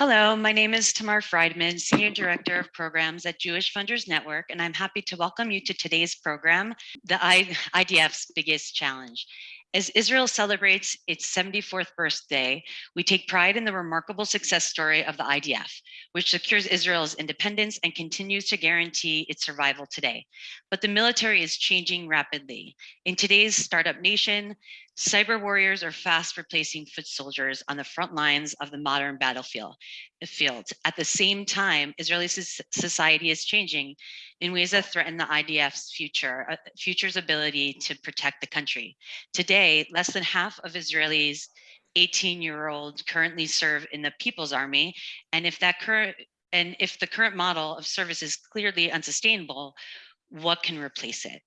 Hello, my name is Tamar Friedman, Senior Director of Programs at Jewish Funders Network, and I'm happy to welcome you to today's program, the IDF's Biggest Challenge. As Israel celebrates its 74th birthday, we take pride in the remarkable success story of the IDF, which secures Israel's independence and continues to guarantee its survival today. But the military is changing rapidly. In today's startup nation, cyber warriors are fast replacing foot soldiers on the front lines of the modern battlefield. Field. At the same time, Israeli society is changing in ways that threaten the IDF's future, uh, future's ability to protect the country. Today, less than half of Israelis 18 year old currently serve in the People's Army. And if that current and if the current model of service is clearly unsustainable, what can replace it?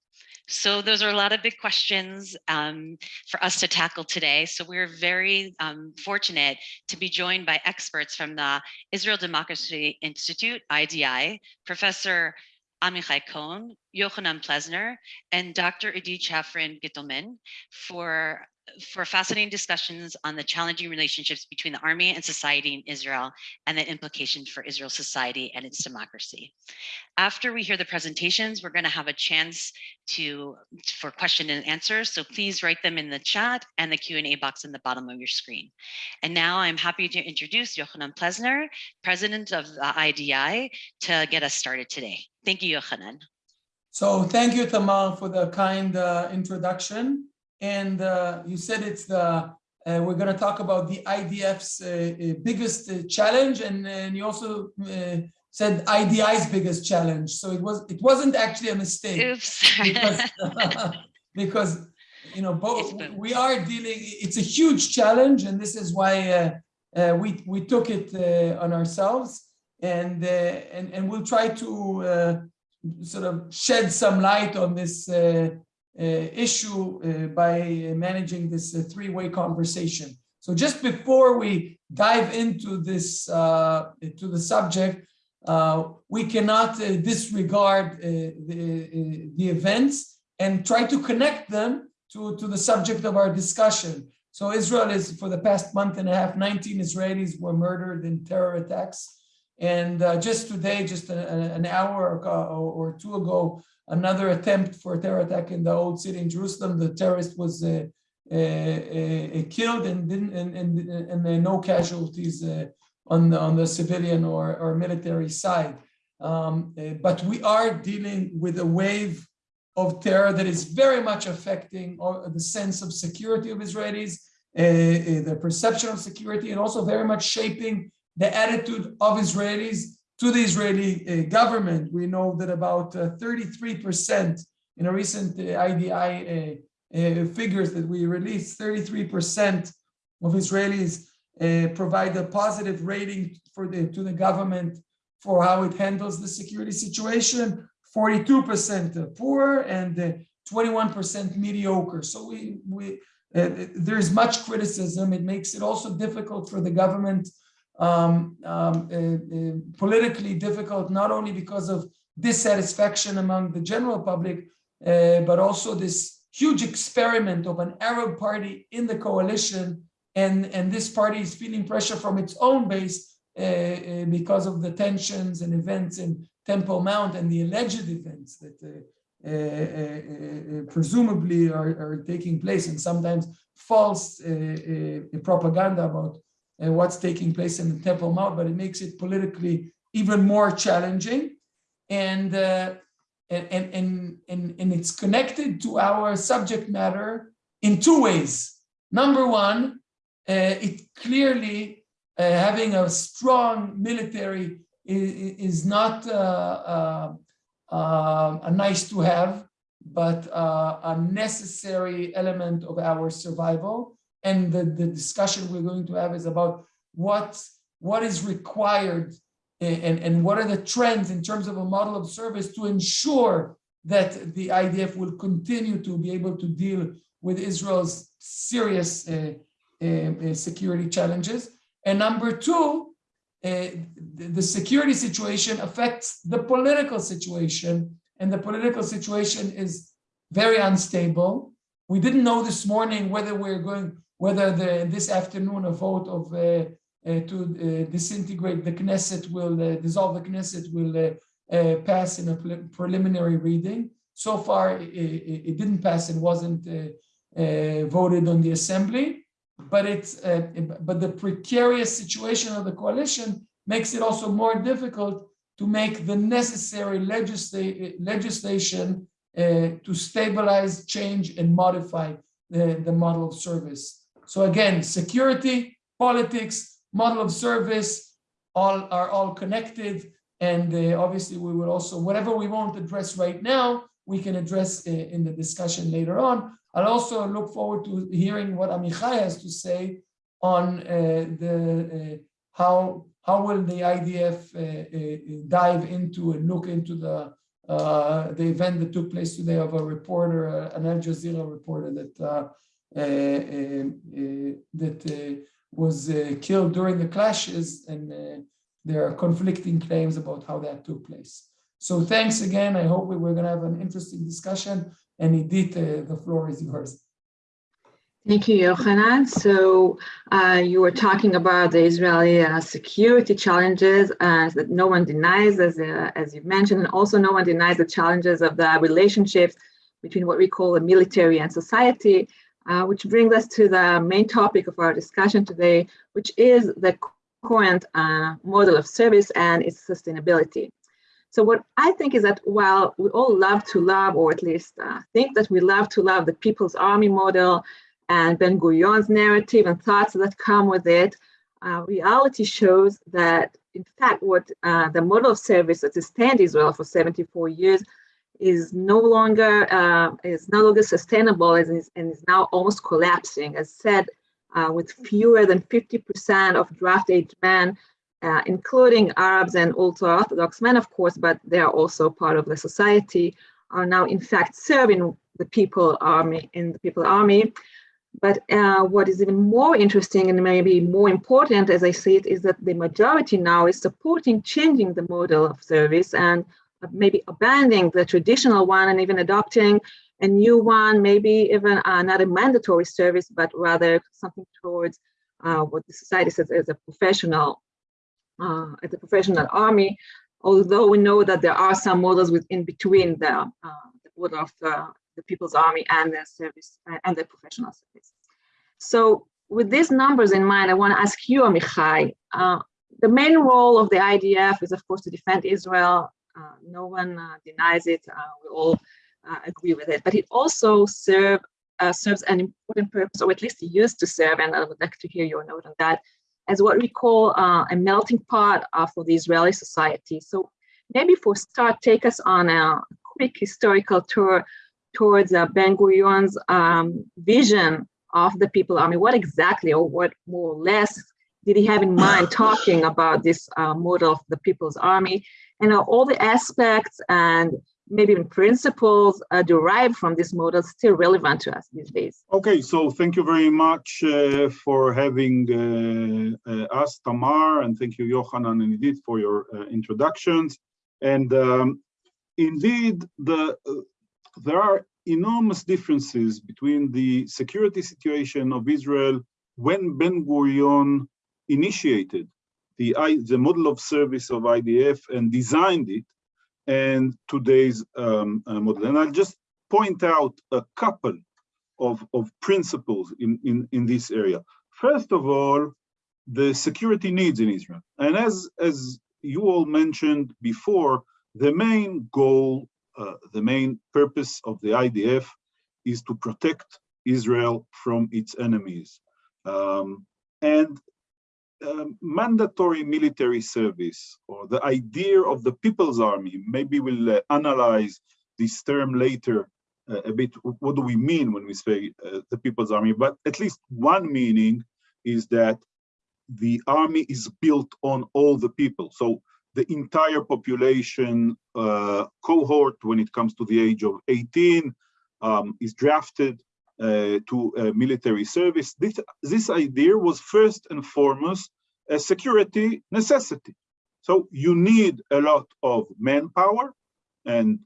So those are a lot of big questions um, for us to tackle today. So we're very um, fortunate to be joined by experts from the Israel Democracy Institute, IDI, Professor Amichai Cohen, Yochanan Plesner, and Dr. Adi Shafran Gittleman for for fascinating discussions on the challenging relationships between the army and society in Israel and the implications for Israel's society and its democracy. After we hear the presentations, we're going to have a chance to for question and answers. So please write them in the chat and the Q&A box in the bottom of your screen. And now I'm happy to introduce Yochanan Plesner, president of the IDI, to get us started today. Thank you, Yochanan. So thank you, Tamar, for the kind uh, introduction. And uh, you said it's the, uh, we're going to talk about the IDF's uh, uh, biggest uh, challenge. And, and you also said IDI's biggest challenge. So it was, it wasn't actually a mistake. Oops. because, because, you know, both we are dealing, it's a huge challenge. And this is why we, we took it on ourselves. And, and, and we'll try to sort of shed some light on this uh, uh, Uh, issue uh, by uh, managing this uh, three-way conversation. So just before we dive into this, uh, to the subject, we cannot disregard the, the events and try to connect them to, to the subject of our discussion. So Israel is, for the past month and a half, 19 Israelis were murdered in terror attacks. And uh, just today, just a, an hour or, or, two ago, another attempt for a terror attack in the old city in Jerusalem. The terrorist was uh, uh, uh killed and didn't and and, and no casualties uh, on the on the civilian or or military side. Um, uh, but we are dealing with a wave of terror that is very much affecting the sense of security of Israelis, the perception of security, and also very much shaping the attitude of Israelis to the Israeli uh, government. We know that about 33% uh, in a recent IDI uh, figures that we released, 33% of Israelis provide a positive rating for the to the government for how it handles the security situation, 42% poor and 21% mediocre. So we, we uh, there's much criticism. It makes it also difficult for the government um, um, uh, uh, politically difficult, not only because of dissatisfaction among the general public, uh, but also this huge experiment of an Arab party in the coalition. And, and this party is feeling pressure from its own base uh, uh, because of the tensions and events in Temple Mount and the alleged events that uh, presumably are, are, taking place and sometimes false propaganda about and what's taking place in the Temple Mount, but it makes it politically even more challenging. And, uh, and, and, and, and it's connected to our subject matter in two ways. Number one, uh, it clearly uh, having a strong military is, is not uh, uh, uh, a nice to have, but a necessary element of our survival. And the, the discussion we're going to have is about what, what is required and, and what are the trends in terms of a model of service to ensure that the IDF will continue to be able to deal with Israel's serious uh, uh, uh security challenges. And number two, uh, the security situation affects the political situation, and the political situation is very unstable. We didn't know this morning whether we're going whether the, this afternoon a vote of uh, uh, to uh, disintegrate the Knesset will uh, dissolve the Knesset will uh, pass in a pre- preliminary reading. So far, it, it, didn't pass and wasn't voted on the assembly, but it's but the precarious situation of the coalition makes it also more difficult to make the necessary legisla- legislation uh, to stabilize, change, and modify the, the model of service. So again, security, politics, model of service, all are all connected. And uh, obviously, we will also whatever we won't address right now, we can address uh, in the discussion later on. I'll also look forward to hearing what Amichai has to say on uh, the uh, how how will the IDF uh, uh, dive into and look into the the event that took place today of a reporter, an Al Jazeera reporter that that uh, was uh, killed during the clashes, and uh, there are conflicting claims about how that took place. So thanks again. I hope we, we're going to have an interesting discussion. And Idit, uh, the floor is yours. Thank you, Yochanan. So uh, you were talking about the Israeli uh, security challenges uh, that no one denies, as, uh, as you've mentioned, and also no one denies the challenges of the relationships between what we call the military and society, uh, which brings us to the main topic of our discussion today, which is the current uh, model of service and its sustainability. So what I think is that while we all love to love, or at least think that we love to love the People's Army model, and Ben Gurion's narrative and thoughts that come with it, uh, reality shows that, in fact, what uh, the model of service that sustained Israel for 74 years is no longer uh, is no longer sustainable and is, and is now almost collapsing. As said, uh, with fewer than 50% of draft age men, uh, including Arabs and ultra-Orthodox men, of course, but they are also part of the society, are now in fact serving the People Army in the People Army. But uh, what is even more interesting and maybe more important, as I see it, is that the majority now is supporting changing the model of service and maybe abandoning the traditional one and even adopting a new one, maybe even uh, not a mandatory service, but rather something towards uh, what the society says as a professional, uh, as a professional army. Although we know that there are some models within between the, uh, the model of the the People's Army and the service and the professional service. So with these numbers in mind, I want to ask you, Amichai, uh, the main role of the IDF is, of course, to defend Israel. Uh, no one uh, denies it. Uh, we all uh, agree with it. But it also serve, uh, serves an important purpose, or at least it used to serve, and I would like to hear your note on that, as what we call a melting pot for the Israeli society. So maybe for start, take us on a quick historical tour towards uh, Ben Gurion's um, vision of the People Army. What exactly, or what more or less, did he have in mind talking about this uh, model of the People's Army? And know, all the aspects and maybe even principles uh, derived from this model still relevant to us these days? Okay, so thank you very much uh, for having uh, uh, us, Tamar, and thank you, Yochanan and Idit, for your uh, introductions. And um, indeed, the there are enormous differences between the security situation of Israel when Ben Gurion initiated the, the model of service of IDF and designed it and today's um, uh, model. And I'll just point out a couple of, of principles in, in, in this area. First of all, the security needs in Israel. And as, as you all mentioned before, the main goal uh, the main purpose of the IDF is to protect Israel from its enemies. Um, and um, mandatory military service or the idea of the People's Army, maybe we'll uh, analyze this term later uh, a bit. What do we mean when we say uh, the People's Army? But at least one meaning is that the army is built on all the people. So the entire population uh, cohort when it comes to the age of 18 um, is drafted to uh, military service. This, this idea was first and foremost a security necessity. So you need a lot of manpower. And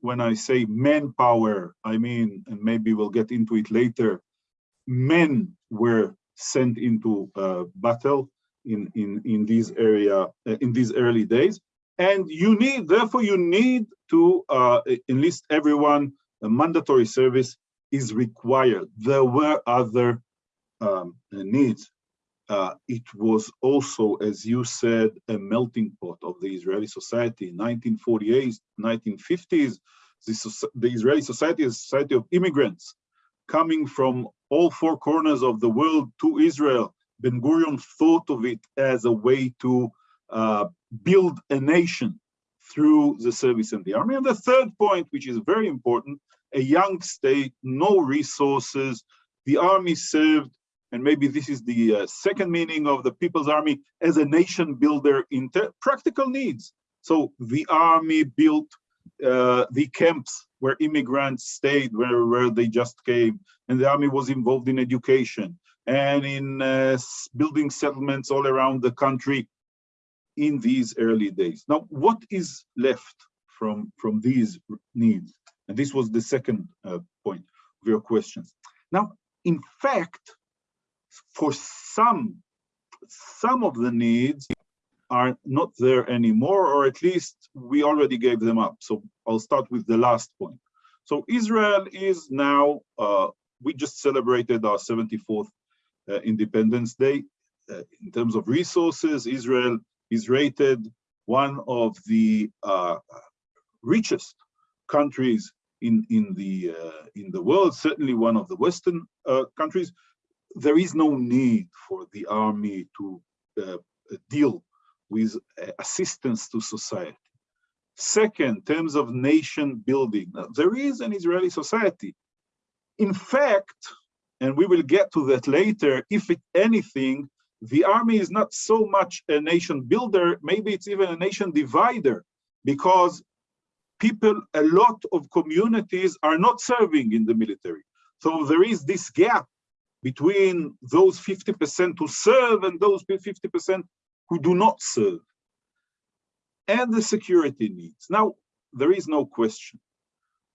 when I say manpower, I mean, and maybe we'll get into it later, men were sent into uh, battle in, in, in these area, uh, in these early days. And you need, therefore, you need to uh, enlist everyone. A mandatory service is required. There were other um, needs. Uh, it was also, as you said, a melting pot of the Israeli society. In 1948, 1950s, the, the Israeli society is a society of immigrants coming from all four corners of the world to Israel. Ben Gurion thought of it as a way to uh, build a nation through the service in the army. And the third point, which is very important, a young state, no resources, the army served, and maybe this is the uh, second meaning of the People's Army, as a nation builder in practical needs. So the army built uh, the camps where immigrants stayed, where, where they just came, and the army was involved in education and in uh, building settlements all around the country in these early days. Now, what is left from, from these needs? And this was the second uh, point of your questions. Now, in fact, for some, some of the needs are not there anymore, or at least we already gave them up. So I'll start with the last point. So Israel is now, uh, we just celebrated our 74th uh, Independence Day. Uh, in terms of resources, Israel is rated one of the uh, richest countries in, in, the, uh, in the world, certainly one of the Western uh, countries. There is no need for the army to deal with assistance to society. Second, terms of nation building, there is an Israeli society. In fact, and we will get to that later, if it, anything, the army is not so much a nation builder, maybe it's even a nation divider, because people, a lot of communities are not serving in the military. So there is this gap between those 50% who serve and those 50% who do not serve, and the security needs. Now, there is no question.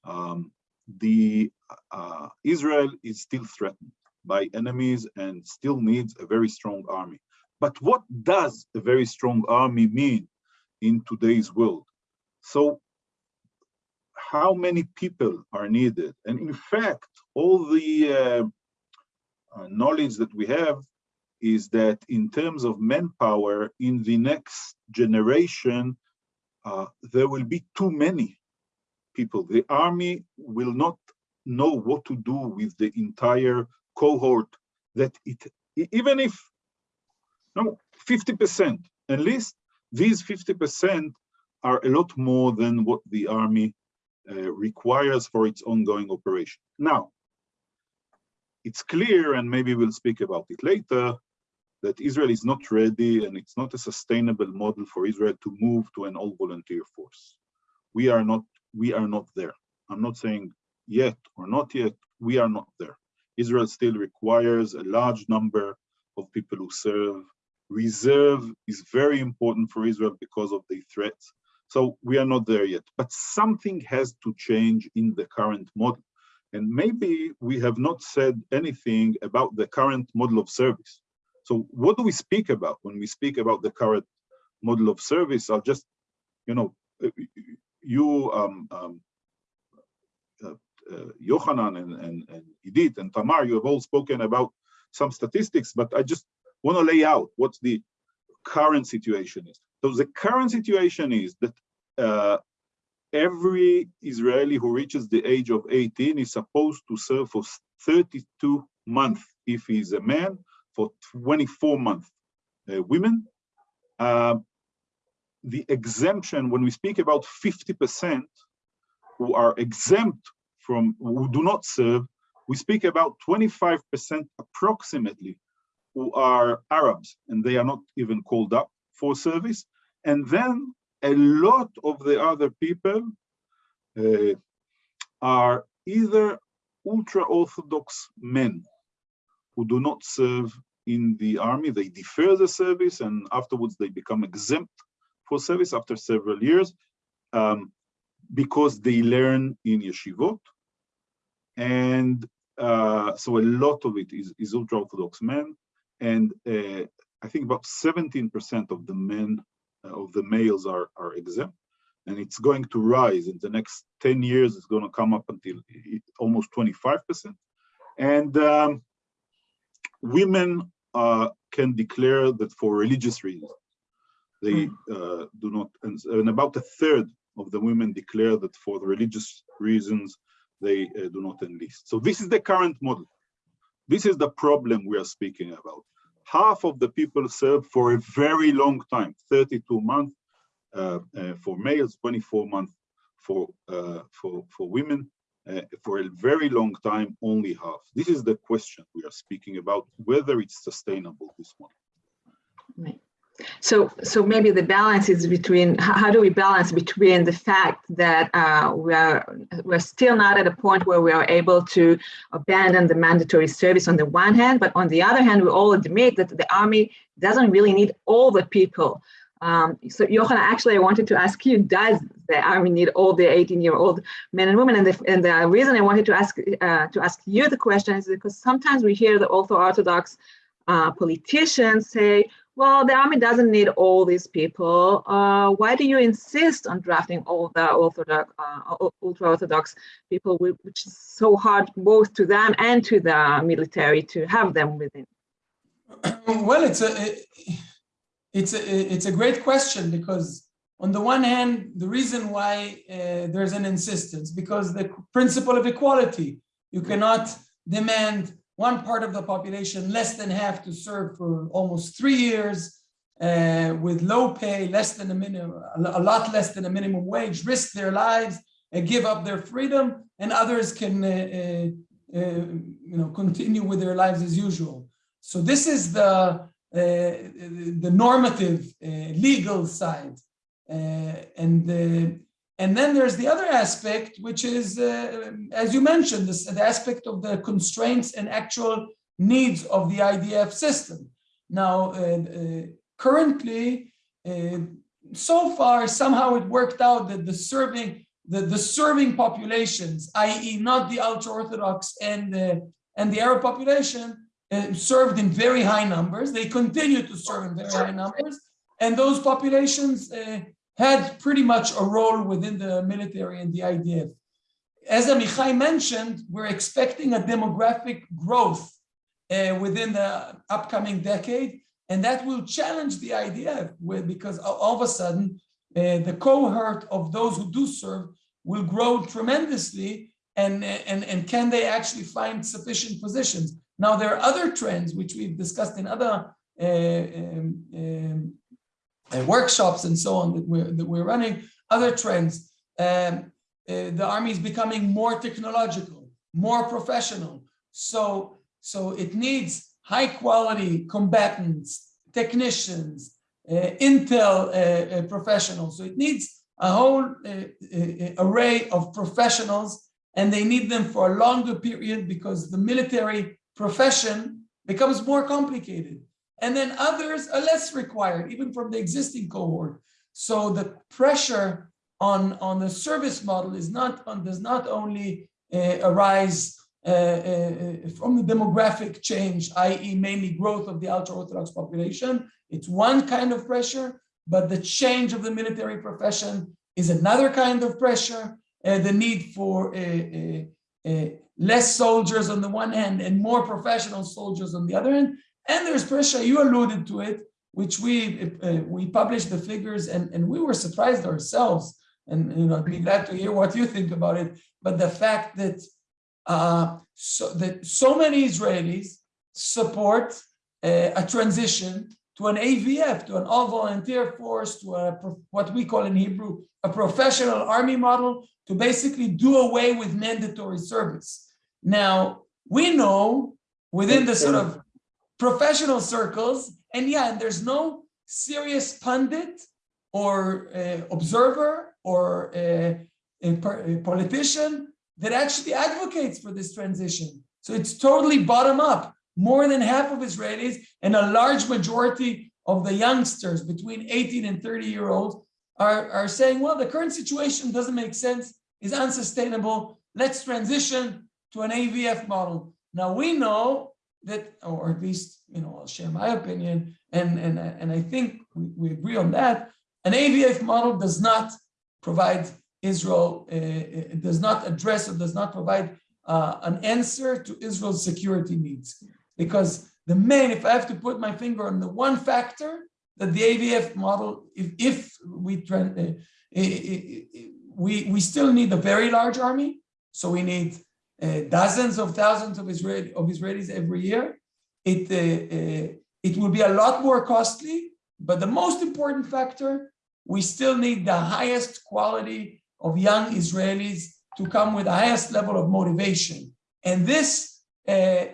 Um, the uh, Israel is still threatened by enemies and still needs a very strong army. But what does a very strong army mean in today's world? So how many people are needed? And in fact, all the uh, uh, knowledge that we have is that in terms of manpower in the next generation, uh, there will be too many people. The army will not know what to do with the entire cohort that it, even if, no, 50%, at least these 50% are a lot more than what the army Uh, requires for its ongoing operation. Now, it's clear, and maybe we'll speak about it later, that Israel is not ready and it's not a sustainable model for Israel to move to an all volunteer force. We are not, we are not there. I'm not saying yet or not yet, we are not there. Israel still requires a large number of people who serve. Reserve is very important for Israel because of the threats. So we are not there yet, but something has to change in the current model. And maybe we have not said anything about the current model of service. So what do we speak about when we speak about the current model of service? I'll just, you know, you, um, um, uh, uh, Yohanan and, and, and Idit and Tamar, you have all spoken about some statistics, but I just want to lay out what the current situation is. So the current situation is that uh, every Israeli who reaches the age of 18 is supposed to serve for 32 months if he's a man for 24 months uh, women. Uh, the exemption, when we speak about 50% who are exempt from, who do not serve, we speak about 25% approximately who are Arabs and they are not even called up for service. And then a lot of the other people uh, are either ultra-Orthodox men who do not serve in the army, they defer the service and afterwards they become exempt for service after several years um, because they learn in yeshivot. And uh, so a lot of it is, is ultra-Orthodox men. And uh, I think about 17% of the men, uh, of the males are, are exempt. And it's going to rise in the next 10 years, it's going to come up until almost 25%. And um, women uh, can declare that for religious reasons. They uh, do not, and, and, about a third of the women declare that for the religious reasons, they uh, do not enlist. So this is the current model. This is the problem we are speaking about. Half of the people serve for a very long time, 32 months uh, uh, for males, 24 months for, uh, for, for women. Uh, for a very long time, only half. This is the question we are speaking about, whether it's sustainable, this one. Right. So, so maybe the balance is between how do we balance between the fact that uh, we are we're still not at a point where we are able to abandon the mandatory service on the one hand, but on the other hand, we all admit that the army doesn't really need all the people um, so Yochanan, actually, I wanted to ask you, does the army need all the 18-year-old men and women? And the, and the reason I wanted to ask uh, to ask you the question is because sometimes we hear the ultra-orthodox uh, politicians say, well, the army doesn't need all these people. Uh, why do you insist on drafting all the orthodox, uh, ultra-orthodox people, which is so hard both to them and to the military to have them within? Well, it's a, it's a, it's a great question because on the one hand, the reason why uh, there's an insistence, because the principle of equality, you cannot demand one part of the population less than half to serve for almost three years uh, with low pay, less than a minimum, a lot less than a minimum wage, risk their lives and give up their freedom, and others can, uh, uh, uh you know, continue with their lives as usual. So this is the uh, the normative uh, legal side. Uh, and and then there's the other aspect, which is, uh, as you mentioned, this, the aspect of the constraints and actual needs of the IDF system. Now, uh, uh, currently, so far, somehow it worked out that the serving the, the serving populations, i.e. not the ultra-Orthodox and the, and the Arab population, uh, served in very high numbers. They continue to serve in very high numbers. And those populations uh, had pretty much a role within the military and the IDF. As Amichai mentioned, we're expecting a demographic growth uh, within the upcoming decade, and that will challenge the IDF with, because all of a sudden, uh, the cohort of those who do serve will grow tremendously, and, and, and can they actually find sufficient positions? Now, there are other trends which we've discussed in other uh, um, um, uh, workshops and so on that we're, that we're running, other trends. Um, uh, the army is becoming more technological, more professional. So, so it needs high quality combatants, technicians, uh, intel uh, uh, professionals. So it needs a whole array of professionals and they need them for a longer period because the military profession becomes more complicated. And then others are less required, even from the existing cohort. So the pressure on, on the service model is not on, does not only uh, arise uh, uh, from the demographic change, i.e. mainly growth of the ultra-Orthodox population. It's one kind of pressure, but the change of the military profession is another kind of pressure. Uh, the need for less soldiers on the one hand and more professional soldiers on the other hand. And there's pressure, you alluded to it, which we uh, we published the figures and, and we were surprised ourselves. And you know, I'd be glad to hear what you think about it. But the fact that uh, so that so many Israelis support uh, a transition to an AVF, to an all-volunteer force, to a what we call in Hebrew a professional army model, to basically do away with mandatory service. Now, we know within the sort of professional circles, and yeah, and there's no serious pundit or uh, observer or uh, a, politician that actually advocates for this transition. So it's totally bottom up. More than half of Israelis and a large majority of the youngsters between 18 and 30 year olds are, are saying, well, the current situation doesn't make sense, is unsustainable. Let's transition to an AVF model. Now we know that, or at least, you know, I'll share my opinion, and, and, and I think we, we agree on that, an AVF model does not provide Israel, uh, it does not address or does not provide uh, an answer to Israel's security needs. Because the main, if I have to put my finger on the one factor that the AVF model, if, if we, uh, we, we still need a very large army, so we need dozens of thousands of, of Israelis every year. It, uh, uh, it will be a lot more costly, but the most important factor, we still need the highest quality of young Israelis to come with the highest level of motivation. And this, uh,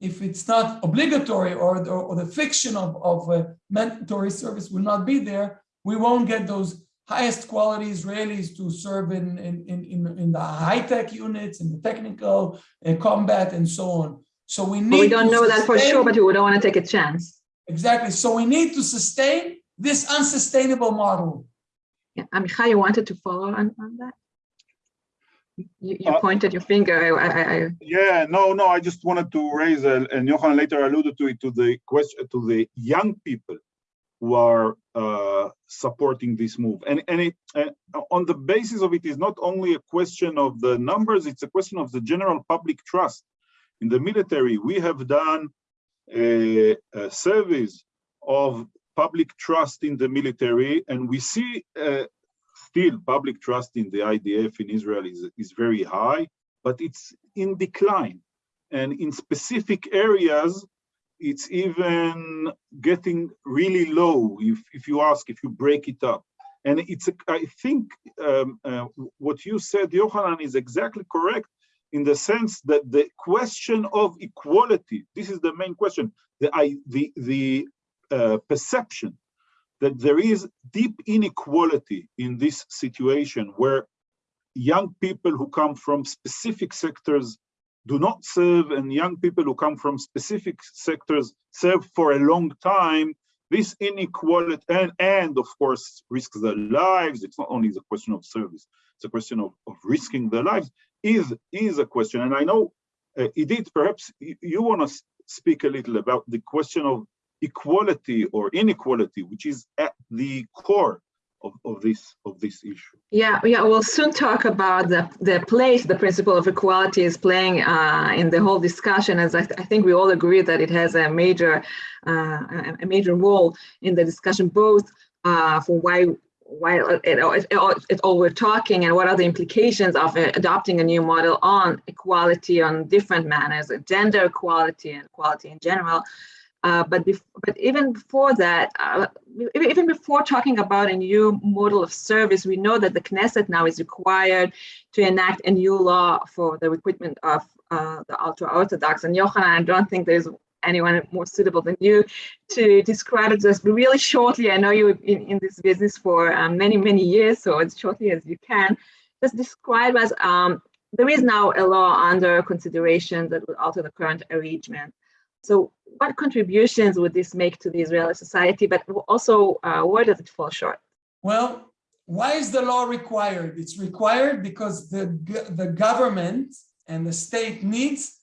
if it's not obligatory or, or, or the fiction of, of uh, mandatory service will not be there, we won't get those highest quality Israelis to serve in, in, in, in the high-tech units, in the technical uh, combat and so on. So we need but we don't know sustain, that for sure, but we don't want to take a chance. Exactly. So we need to sustain this unsustainable model. Yeah, Amichai, you wanted to follow on, on that? You, you uh, pointed your finger. I, I, I, yeah, no, no. I just wanted to raise, uh, and Johan later alluded to it, to the question to the young people who are uh, supporting this move. And and it uh, on the basis of it is not only a question of the numbers; it's a question of the general public trust in the military. We have done a, a service of public trust in the military, and we see uh, still public trust in the IDF in Israel is, is very high, but it's in decline. And in specific areas, it's even getting really low if, if you ask, if you break it up. And it's, I think um, uh, what you said, Yohanan, is exactly correct in the sense that the question of equality, this is the main question, the, I, the, the uh, perception that there is deep inequality in this situation where young people who come from specific sectors do not serve and young people who come from specific sectors serve for a long time. This inequality and, and of course risks their lives. It's not only the question of service it's a question of, of risking their lives is is a question. And i know uh, idit perhaps you, you want to speak a little about the question of equality or inequality, which is at the core of, of this of this issue. Yeah, yeah, we'll soon talk about the, the place the principle of equality is playing uh, in the whole discussion, as I, th I, think we all agree that it has a major uh, a major role in the discussion, both uh, for why why it, it, all we're talking and what are the implications of adopting a new model on equality on different manners, gender equality and equality in general. Uh, but but even before that, uh, even before talking about a new model of service, we know that the Knesset now is required to enact a new law for the recruitment of uh, the ultra-Orthodox. And Yochanan, I don't think there's anyone more suitable than you to describe it just really shortly. I know you in, in this business for um, many, many years, so as shortly as you can. Just describe us um, there is now a law under consideration that will alter the current arrangement. So what contributions would this make to the Israeli society, but also uh, where does it fall short? Well, why is the law required? It's required because the, the government and the state needs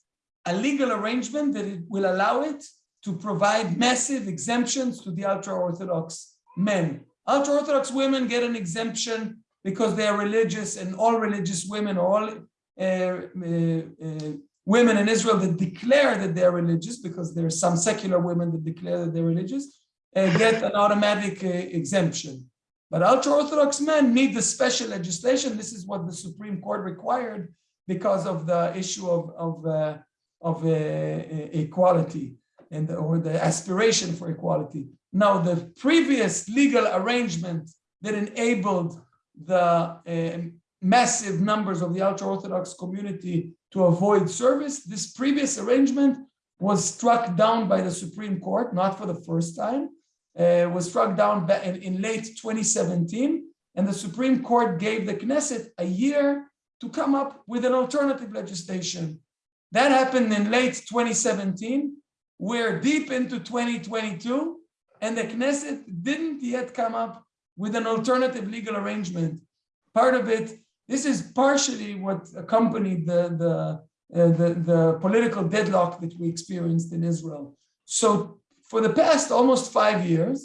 a legal arrangement that it will allow it to provide massive exemptions to the ultra-Orthodox men. Ultra-Orthodox women get an exemption because they are religious and all religious women, all uh, uh, uh, women in Israel that declare that they're religious, because there are some secular women that declare that they're religious, uh, get an automatic uh, exemption. But ultra-Orthodox men need the special legislation. This is what the Supreme Court required because of the issue of, of, uh, of uh, equality and or the aspiration for equality. Now, the previous legal arrangement that enabled the uh, massive numbers of the ultra-Orthodox community to avoid service. This previous arrangement was struck down by the Supreme Court, not for the first time, uh, was struck down in, in late 2017, and the Supreme Court gave the Knesset a year to come up with an alternative legislation. That happened in late 2017. We're deep into 2022, and the Knesset didn't yet come up with an alternative legal arrangement. Part of it this is partially what accompanied the, the, uh, the, the political deadlock that we experienced in Israel. So for the past almost five years,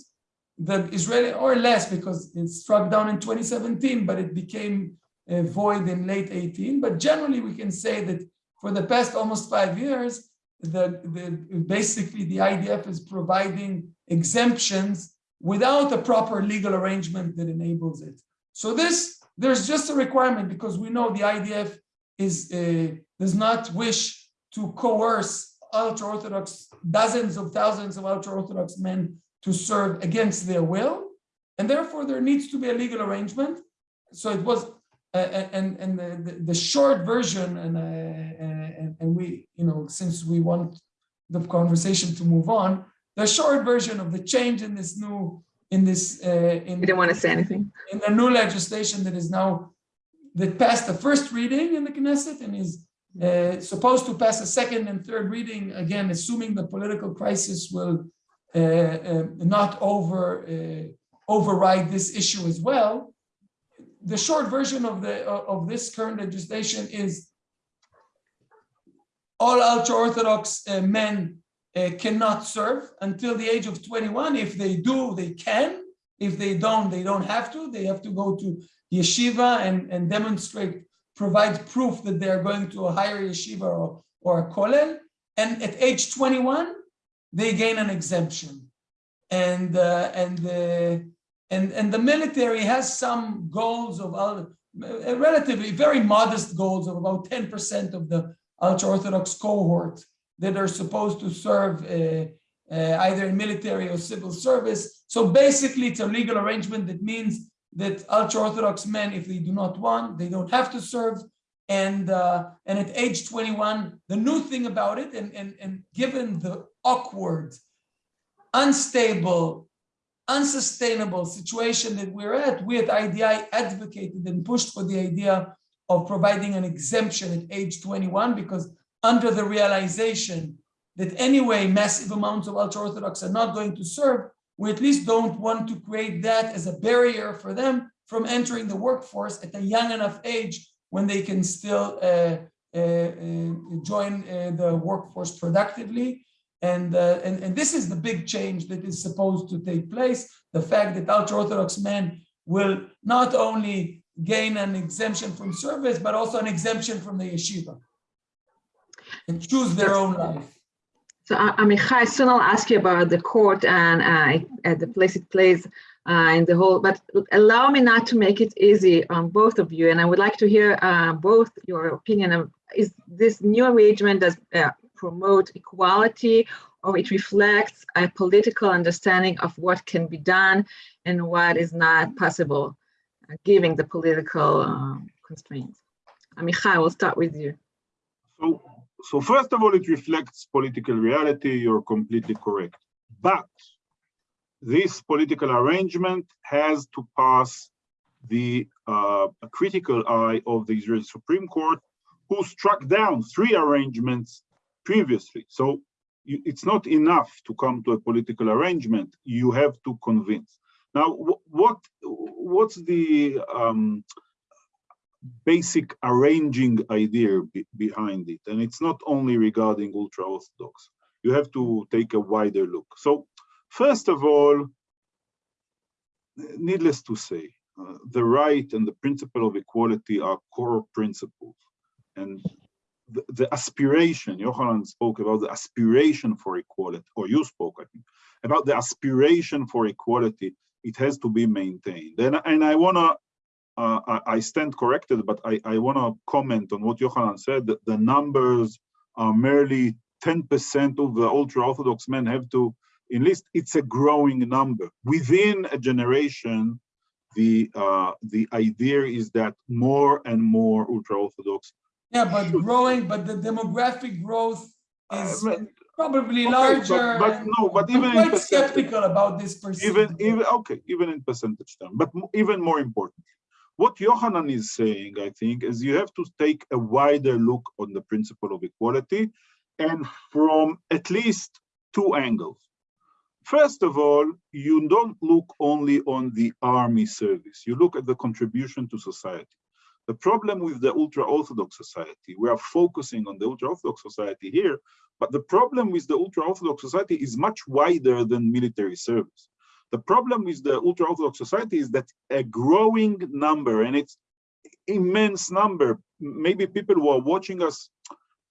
the Israeli, or less because it struck down in 2017, but it became uh, void in late 18. But generally, we can say that for the past almost five years, the, the basically the IDF is providing exemptions without a proper legal arrangement that enables it. So this, there's just a requirement because we know the IDF is uh, does not wish to coerce ultra-Orthodox, dozens of thousands of ultra-Orthodox men to serve against their will. And therefore there needs to be a legal arrangement. So it was, uh, and, and the, the short version, and, uh, and, and we, you know, since we want the conversation to move on, the short version of the change in this new, in this, uh, in, You didn't want to say anything. in the new legislation that is now, that passed the first reading in the Knesset and is uh, supposed to pass a second and third reading, again, assuming the political crisis will uh, uh, not over uh, override this issue as well. The short version of the of this current legislation is all ultra-Orthodox uh, men uh, cannot serve until the age of 21. If they do, they can. If they don't, they don't have to. They have to go to yeshiva and, and demonstrate, provide proof that they're going to a higher yeshiva or, or a kollel. And at age 21, they gain an exemption. And, uh, and, uh, and, and the military has some goals of uh, relatively very modest goals of about 10% of the ultra-Orthodox cohort that are supposed to serve uh, uh, either in military or civil service. So basically, it's a legal arrangement that means that ultra-Orthodox men, if they do not want, they don't have to serve. And uh, and at age 21, the new thing about it, and, and, and given the awkward, unstable, unsustainable situation that we're at, we at IDI advocated and pushed for the idea of providing an exemption at age 21 because under the realization that anyway massive amounts of ultra-Orthodox are not going to serve, we at least don't want to create that as a barrier for them from entering the workforce at a young enough age when they can still uh, uh, uh, join uh, the workforce productively. And, uh, and, and this is the big change that is supposed to take place. The fact that ultra-Orthodox men will not only gain an exemption from service, but also an exemption from the yeshiva and choose their own life. So Amichai, soon I'll ask you about the court and uh, the place it plays uh, in the whole, but allow me not to make it easy on both of you. And I would like to hear uh, both your opinion of, is this new arrangement does uh, promote equality or it reflects a political understanding of what can be done and what is not possible, uh, given the political um, constraints. Amichai, we'll start with you. So so first of all, it reflects political reality. You're completely correct. But this political arrangement has to pass the uh, critical eye of the Israeli Supreme Court, who struck down three arrangements previously. So you, it's not enough to come to a political arrangement. You have to convince. Now, what what's the um, basic arranging idea be behind it. And it's not only regarding ultra-Orthodox. You have to take a wider look. So first of all, needless to say, uh, the right and the principle of equality are core principles. And the, the aspiration, Yohanan spoke about the aspiration for equality, or you spoke, I think, about the aspiration for equality, it has to be maintained. And, and I want to uh, I, I, stand corrected, but I, I want to comment on what Yohanan said, that the numbers are merely 10% of the ultra-Orthodox men have to enlist. It's a growing number. Within a generation, the uh, the idea is that more and more ultra-Orthodox. Yeah, but growing, but the demographic growth is uh, probably okay, larger. But, but no, but even I'm quite skeptical about this percentage. Even, even okay, even in percentage term, but even more importantly, what Yohanan is saying, I think, is you have to take a wider look on the principle of equality and from at least two angles. First of all, you don't look only on the army service. You look at the contribution to society. The problem with the ultra-Orthodox society, we are focusing on the ultra-Orthodox society here, but the problem with the ultra-Orthodox society is much wider than military service. The problem with the ultra-Orthodox society is that a growing number, and it's immense number, maybe people who are watching us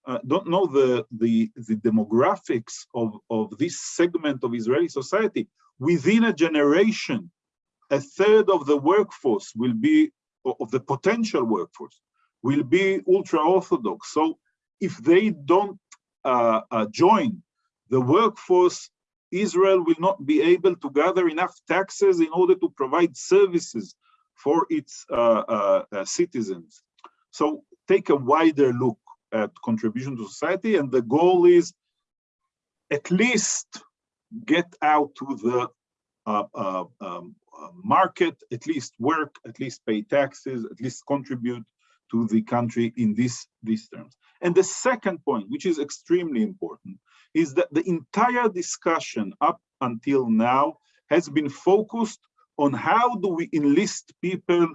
uh, don't know the, the, the demographics of, of this segment of Israeli society. Within a generation, a third of the workforce will be, of the potential workforce, will be ultra-Orthodox. So if they don't uh, uh, join the workforce, Israel will not be able to gather enough taxes in order to provide services for its uh, uh, uh, citizens. So take a wider look at contribution to society, and the goal is at least get out to the uh, uh, um, market, at least work, at least pay taxes, at least contribute to the country in this, these terms. And the second point, which is extremely important, is that the entire discussion up until now has been focused on how do we enlist people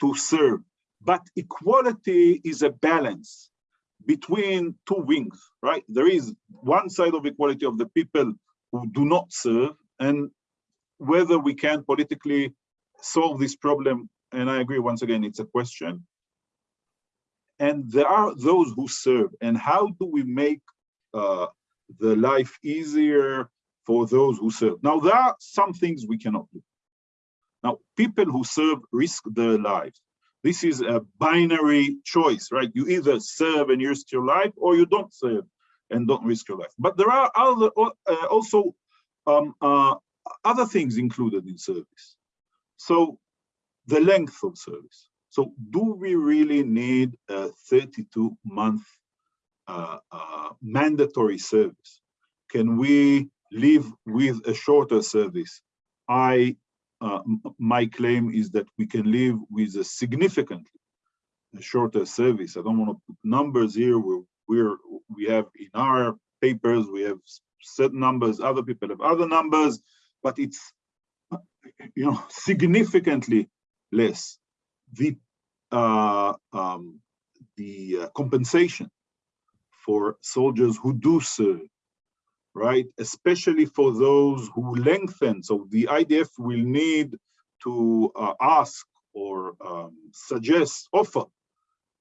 to serve. But equality is a balance between two wings, right? There is one side of equality of the people who do not serve and whether we can politically solve this problem, and I agree, once again, it's a question. And there are those who serve, and how do we make uh, the life easier for those who serve? Now, there are some things we cannot do. Now, people who serve risk their lives. This is a binary choice, right? You either serve and risk your life, or you don't serve and don't risk your life. But there are other, uh, also um, uh, other things included in service. So the length of service. So do we really need a 32 month mandatory service? Can we live with a shorter service? I, uh, my claim is that we can live with a significantly shorter service. I don't want to put numbers here. We're, we're we have in our papers we have certain numbers. Other people have other numbers but it's you know significantly less. The uh, um, the uh, compensation for soldiers who do serve, right? Especially for those who lengthen. So the IDF will need to uh, ask or um, suggest, offer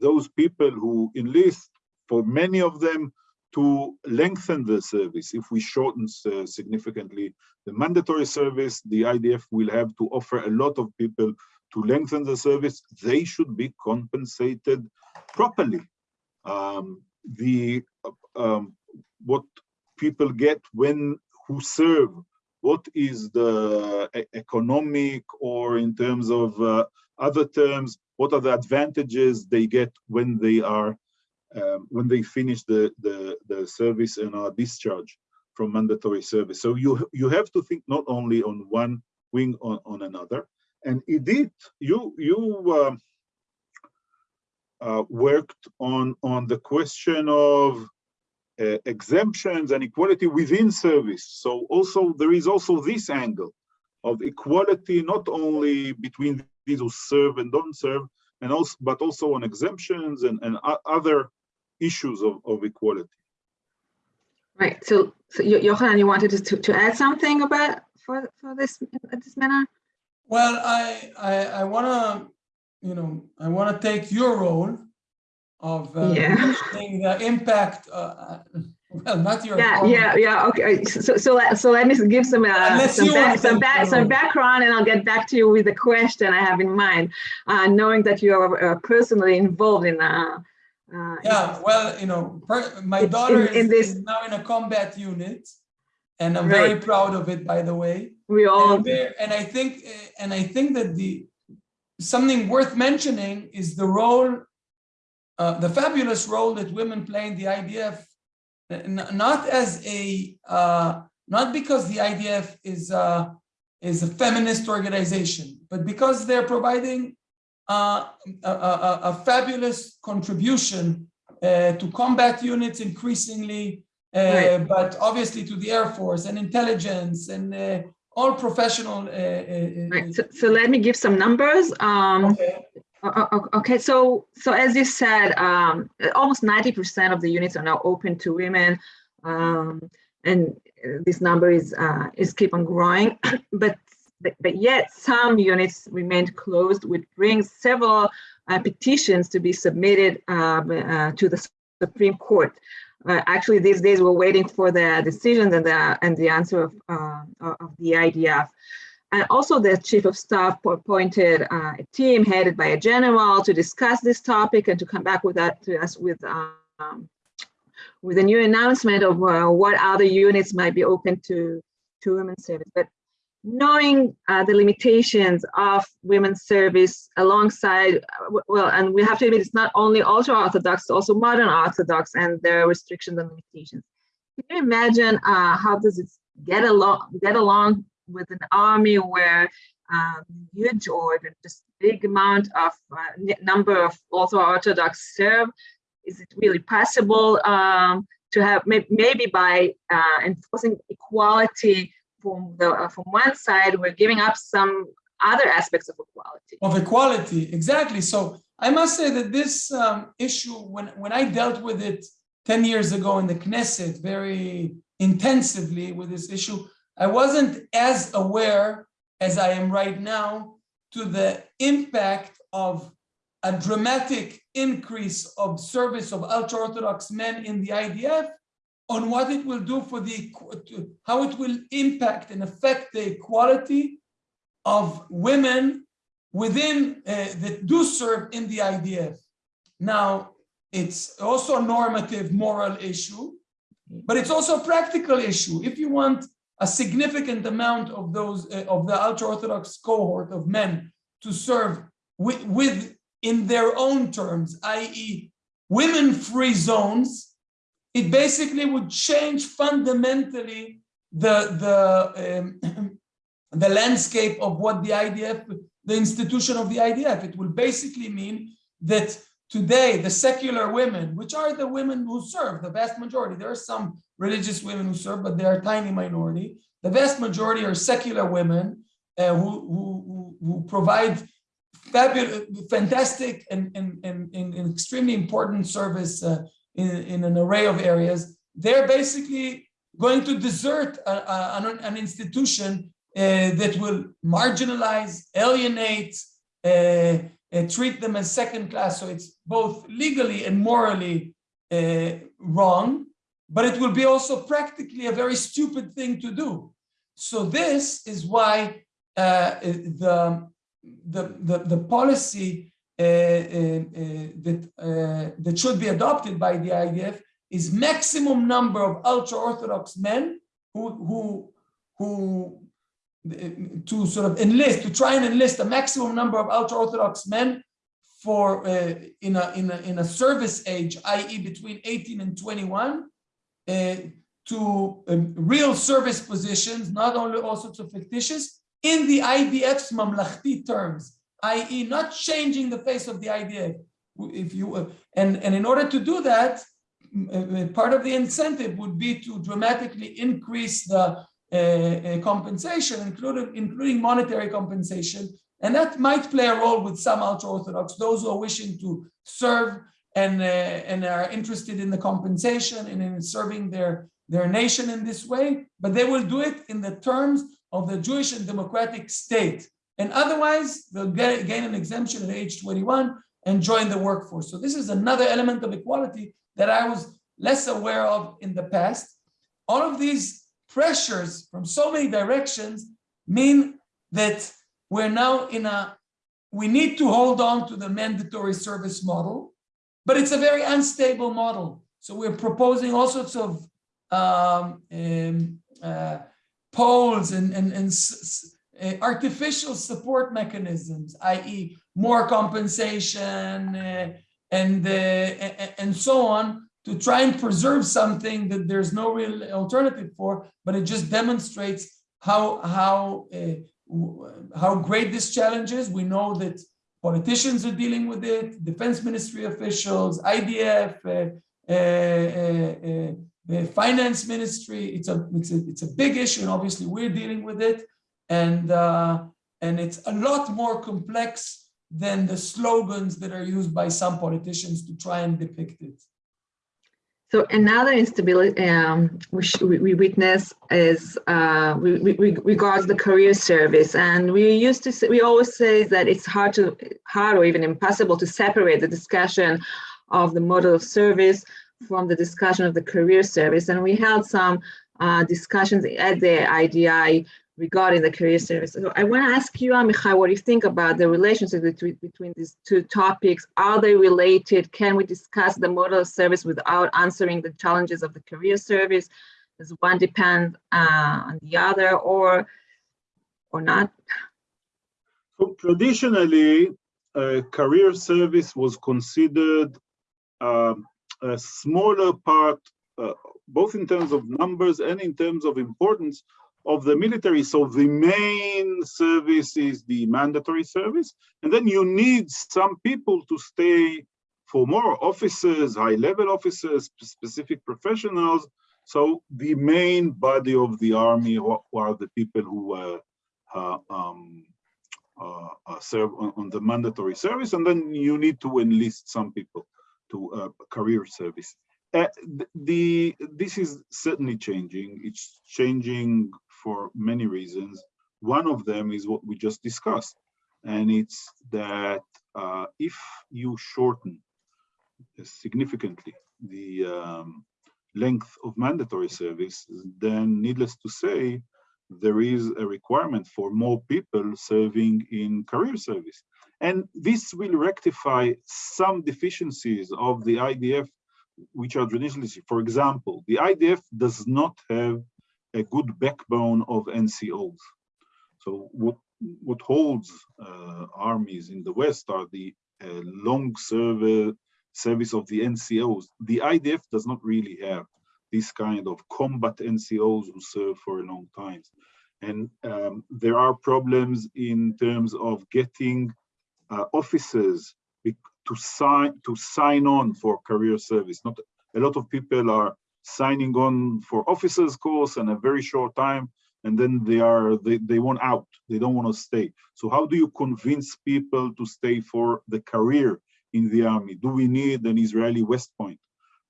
those people who enlist, for many of them, to lengthen the service. If we shorten uh, significantly the mandatory service, the IDF will have to offer a lot of people to lengthen the service. They should be compensated properly. Um, the um, what people get when who serve, what is the economic or in terms of uh, other terms, what are the advantages they get when they are um, when they finish the, the, the service and are discharged from mandatory service. So you you have to think not only on one wing on, on another. And Idit, you you uh, uh, worked on on the question of uh, exemptions and equality within service. So also there is also this angle of equality not only between these who serve and don't serve, and also but also on exemptions and, and other issues of, of equality. Right. So, so Yochanan, you wanted to, to add something about for for this this matter? Well, I I, I want to you know I want to take your role of uh, yeah. the impact. Uh, well, not your. Yeah, yeah, yeah. Okay. So so let, so let me give some uh, some, back, some, back, some background, and I'll get back to you with the question I have in mind, uh, knowing that you are uh, personally involved in. Uh, uh, yeah, well, you know, my daughter in, in is, this... is, now in a combat unit, and I'm right. very proud of it. By the way, we all and, and I think, and I think that the something worth mentioning is the role, uh, the fabulous role that women play in the IDF, not as a, uh, not because the IDF is uh, is a feminist organization, but because they're providing uh, a, a, a, fabulous contribution uh, to combat units increasingly, uh, right. but obviously to the Air Force and intelligence and uh, all professional. Uh, right. So, so, let me give some numbers. Um, okay. Okay, so so as you said, um, almost 90% of the units are now open to women, um, and this number is uh, is keep on growing. but, but but yet some units remained closed, which brings several uh, petitions to be submitted um, uh, to the Supreme Court. Uh, actually, these days we're waiting for the decisions and the and the answer of uh, of the IDF. And also the chief of staff appointed uh, a team headed by a general to discuss this topic and to come back with that to us with um, with a new announcement of uh, what other units might be open to to women's service. But knowing uh, the limitations of women's service alongside, well, and we have to admit it's not only ultra-Orthodox, also modern Orthodox and their restrictions and limitations. Can you imagine uh, how does it get along, get along with an army where um, huge or just big amount of uh, number of ultra-Orthodox serve? Is it really possible um, to have, maybe by uh, enforcing equality from the uh, from one side, we're giving up some other aspects of equality. Of equality, exactly. So I must say that this um, issue, when when I dealt with it ten years ago in the Knesset, very intensively with this issue, I wasn't as aware as I am right now to the impact of a dramatic increase of service of ultra-Orthodox men in the IDF on what it will do for the, how it will impact and affect the equality of women within uh, that do serve in the IDF. Now, it's also a normative moral issue, but it's also a practical issue. If you want a significant amount of those uh, of the ultra-Orthodox cohort of men to serve with, with in their own terms, i.e. women-free zones, it basically would change fundamentally the the um, the landscape of what the IDF, the institution of the IDF. It will basically mean that today the secular women, which are the women who serve, the vast majority, there are some religious women who serve, but they are a tiny minority. The vast majority are secular women uh, who, who, who provide fabulous, fantastic and, and, and, and extremely important service uh, in, in an array of areas, they're basically going to desert a, a, an, institution uh, that will marginalize, alienate, uh, uh, treat them as second class. So it's both legally and morally uh, wrong, but it will be also practically a very stupid thing to do. So this is why uh, the, the, the, the policy uh, that, that should be adopted by the IDF is maximum number of ultra-Orthodox men who, who, who to sort of enlist, to try and enlist a maximum number of ultra-Orthodox men for uh, in, a, in, a, in a service age, i.e. between 18 and 21, uh, to um, real service positions, not only also to fictitious, in the IDF's mamlachti terms i.e. not changing the face of the idea. If you uh, and, and in order to do that, uh, part of the incentive would be to dramatically increase the uh, uh, compensation, including, including monetary compensation. And that might play a role with some ultra-Orthodox, those who are wishing to serve and, uh, and are interested in the compensation and in serving their, their nation in this way, but they will do it in the terms of the Jewish and democratic state. And otherwise, they'll get, gain an exemption at age 21 and join the workforce. So this is another element of equality that I was less aware of in the past. All of these pressures from so many directions mean that we're now in a, we need to hold on to the mandatory service model, but it's a very unstable model. So we're proposing all sorts of um, um, uh, polls and, and, and uh, artificial support mechanisms, i.e. more compensation uh, and, uh, and so on to try and preserve something that there's no real alternative for, but it just demonstrates how, how, uh, how great this challenge is. We know that politicians are dealing with it, defense ministry officials, IDF, the finance ministry. It's a, it's a, it's a big issue and obviously we're dealing with it and uh, and it's a lot more complex than the slogans that are used by some politicians to try and depict it. So another instability um, which we, witness is uh, we, we, regards the career service, and we used to say, we always say that it's hard to hard or even impossible to separate the discussion of the model of service from the discussion of the career service, and we held some uh, discussions at the IDI regarding the career service. So I want to ask you, Amichai, what do you think about the relationship between, between these two topics? Are they related? Can we discuss the model of service without answering the challenges of the career service? Does one depend uh, on the other or, or not? So traditionally, uh, career service was considered uh, a smaller part, uh, both in terms of numbers and in terms of importance of the military. So the main service is the mandatory service. And then you need some people to stay for more officers, high level officers, specific professionals. So the main body of the army are the people who uh, uh, um, uh, uh, serve on, on, the mandatory service. And then you need to enlist some people to uh, career service. Uh, the this is certainly changing. It's changing for many reasons. One of them is what we just discussed, and it's that uh, if you shorten significantly the um, length of mandatory service, then needless to say, there is a requirement for more people serving in career service. And this will rectify some deficiencies of the IDF, which are traditionally, for example, the IDF does not have a good backbone of NCOs. So what, what holds uh, armies in the West are the uh, long service, service of the NCOs. The IDF does not really have this kind of combat NCOs who serve for a long time. And um, there are problems in terms of getting uh, officers to sign to sign on for career service. Not a lot of people are signing on for officers course and a very short time and then they are they, they want out. They don't want to stay. So how do you convince people to stay for the career in the army? Do we need an israeli west point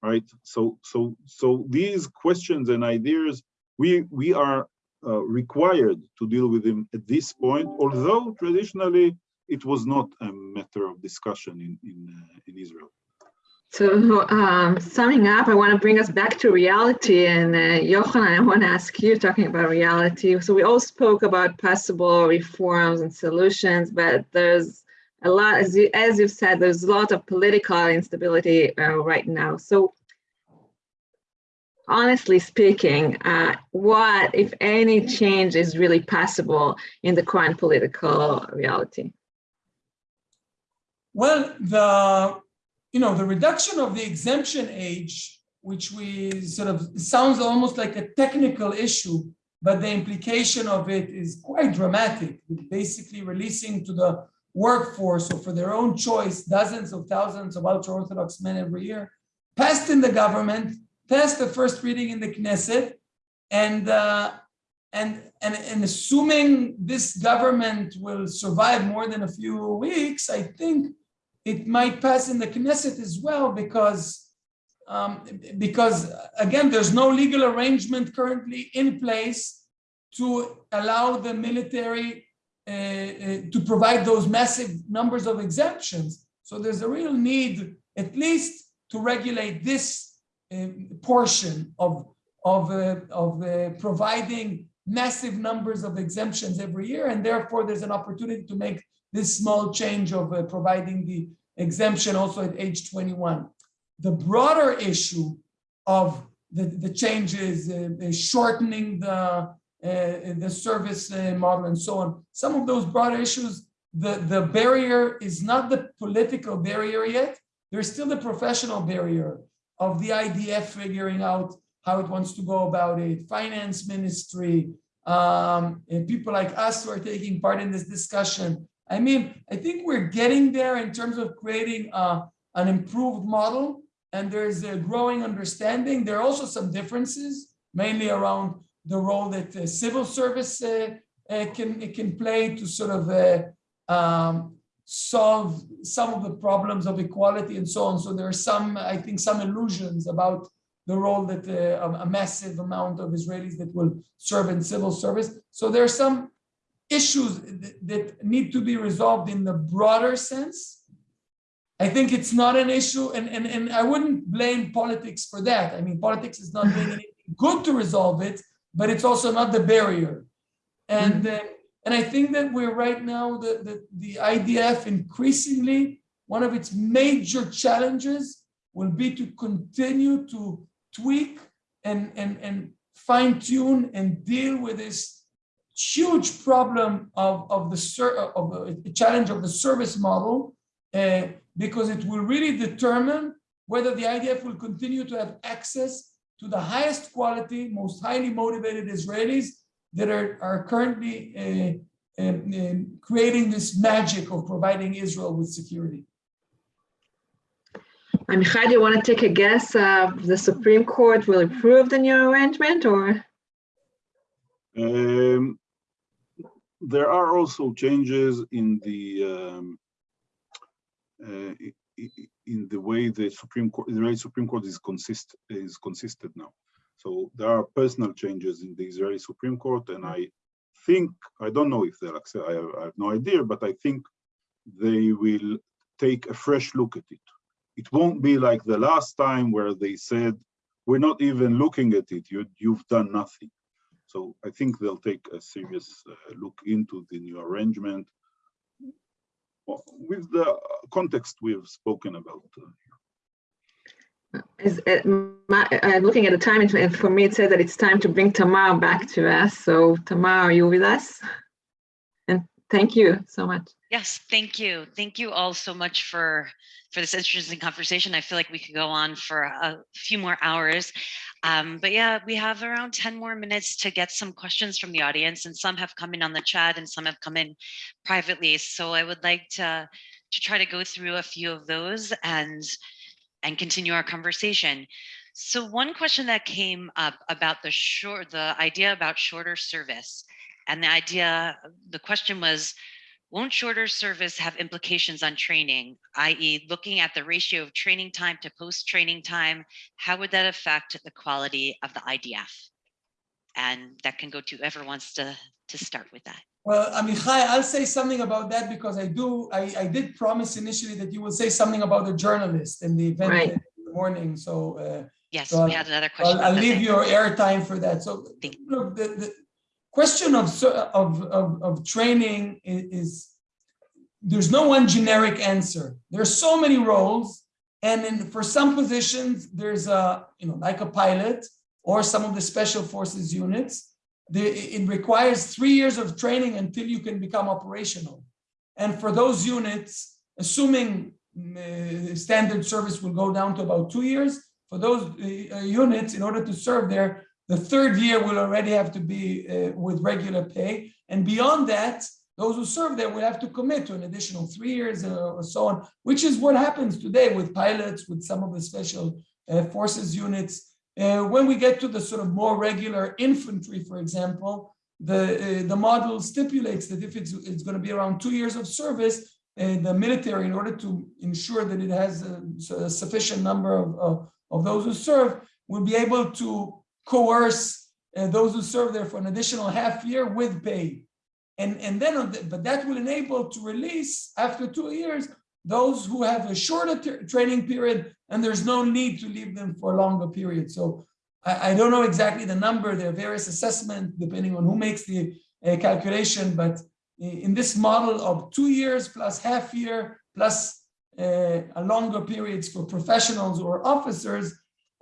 right? So so so these questions and ideas we we are uh, required to deal with them at this point although traditionally it was not a matter of discussion in in, uh, in israel so um, summing up, I want to bring us back to reality. And uh, Yochanan, I want to ask you, talking about reality. So we all spoke about possible reforms and solutions, but there's a lot, as, you, as you've said, there's a lot of political instability uh, right now. So honestly speaking, uh, what, if any, change is really possible in the current political reality? Well, the you know, the reduction of the exemption age, which we sort of sounds almost like a technical issue, but the implication of it is quite dramatic. Basically releasing to the workforce or for their own choice, dozens of thousands of ultra-Orthodox men every year, passed in the government, passed the first reading in the Knesset, and uh, and, and, and assuming this government will survive more than a few weeks, I think it might pass in the Knesset as well because um, because again, there's no legal arrangement currently in place to allow the military uh, uh, to provide those massive numbers of exemptions. So there's a real need, at least, to regulate this uh, portion of of uh, of uh, providing massive numbers of exemptions every year, and therefore there's an opportunity to make this small change of uh, providing the exemption also at age 21. The broader issue of the, the changes, uh, shortening the, uh, the service uh, model and so on, some of those broader issues, the, the barrier is not the political barrier yet. There's still the professional barrier of the IDF figuring out how it wants to go about it, finance ministry, um, and people like us who are taking part in this discussion, I mean, I think we're getting there in terms of creating uh, an improved model and there's a growing understanding. There are also some differences, mainly around the role that uh, civil service uh, uh can, can play to sort of uh, um, solve some of the problems of equality and so on. So there are some, I think, some illusions about the role that uh, a massive amount of Israelis that will serve in civil service. So there are some issues that need to be resolved in the broader sense. I think it's not an issue, and, and, and I wouldn't blame politics for that. I mean, politics is not doing anything good to resolve it, but it's also not the barrier. And, uh, and I think that we're right now, the, the, the IDF increasingly, one of its major challenges will be to continue to tweak and, and, and fine tune and deal with this huge problem of, of the of the challenge of the service model, uh, because it will really determine whether the IDF will continue to have access to the highest quality, most highly motivated Israelis that are, are currently uh, uh, creating this magic of providing Israel with security. Amichai, do you want to take a guess? Uh, the Supreme Court will approve the new arrangement or? Um, there are also changes in the um, uh, in the way the Supreme Court, the Israeli Supreme Court is consist is consistent now. So there are personal changes in the Israeli Supreme Court, and I think I don't know if they'll accept. I have, I have no idea, but I think they will take a fresh look at it. It won't be like the last time where they said, "We're not even looking at it. You you've done nothing." So I think they'll take a serious uh, look into the new arrangement with the context we have spoken about. Is it, my, I'm looking at the time, and for me it says that it's time to bring Tamar back to us. So Tamar, are you with us? Thank you so much. Yes, thank you. Thank you all so much for for this interesting conversation. I feel like we could go on for a few more hours. Um, but yeah, we have around 10 more minutes to get some questions from the audience and some have come in on the chat and some have come in privately. So I would like to, to try to go through a few of those and, and continue our conversation. So one question that came up about the short, the idea about shorter service and the idea, the question was, won't shorter service have implications on training, i.e. looking at the ratio of training time to post-training time, how would that affect the quality of the IDF? And that can go to whoever wants to, to start with that. Well, Amichai, I'll say something about that because I do, I, I did promise initially that you would say something about the journalist in the event right. in the morning. So uh, yes, so we had another question. I'll, I'll leave your airtime for that. So look, the, the, question of, of, of, of training is, is, there's no one generic answer. There's so many roles. And in, for some positions, there's a, you know, like a pilot or some of the special forces units, the, it requires three years of training until you can become operational. And for those units, assuming uh, standard service will go down to about two years, for those uh, units, in order to serve there, the third year will already have to be uh, with regular pay. And beyond that, those who serve there will have to commit to an additional three years uh, or so on, which is what happens today with pilots, with some of the special uh, forces units. Uh, when we get to the sort of more regular infantry, for example, the, uh, the model stipulates that if it's, it's going to be around two years of service, uh, the military, in order to ensure that it has a, a sufficient number of, of, of those who serve, will be able to coerce uh, those who serve there for an additional half year with pay. And, and then, the, but that will enable to release after two years those who have a shorter training period and there's no need to leave them for a longer period. So I, I don't know exactly the number, there are various assessments depending on who makes the uh, calculation, but in this model of two years plus half year plus uh, a longer periods for professionals or officers,